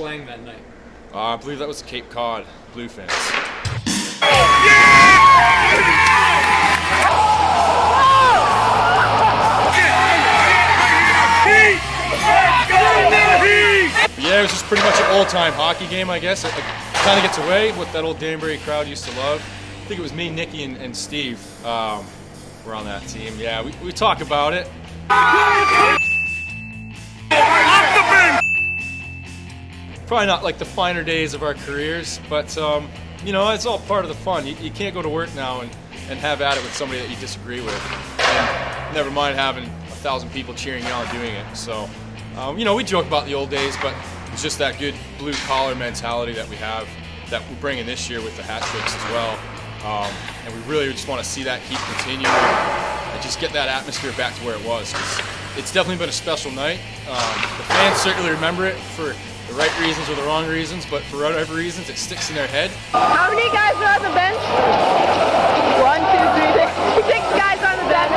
playing that night? Uh, I believe that was Cape Cod Bluefins. Yeah, it was just pretty much an old-time hockey game, I guess. It, it kind of gets away what that old Danbury crowd used to love. I think it was me, Nicky, and, and Steve um, were on that team. Yeah, we, we talk about it. Probably not like the finer days of our careers, but um, you know, it's all part of the fun. You, you can't go to work now and, and have at it with somebody that you disagree with. And never mind having a thousand people cheering you on doing it. So, um, you know, we joke about the old days, but it's just that good blue collar mentality that we have that we're bringing this year with the hat tricks as well. Um, and we really just want to see that keep continuing and just get that atmosphere back to where it was. It's definitely been a special night. Um, the fans certainly remember it for the right reasons or the wrong reasons, but for whatever reasons, it sticks in their head. How many guys are on the bench? One, two, three, six. Six guys on the bench.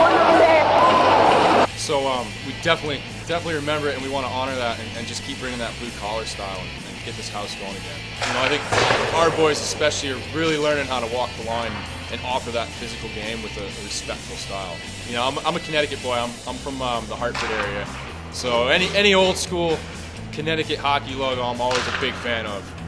One over there. So um, we definitely, definitely remember it, and we want to honor that and, and just keep bringing that blue collar style and, and, get this house going again. You know, I think our boys especially are really learning how to walk the line and offer that physical game with a, a respectful style. You know, I'm, I'm, a Connecticut boy. I'm, I'm from um, the Hartford area, so any any old school Connecticut hockey logo I'm always a big fan of.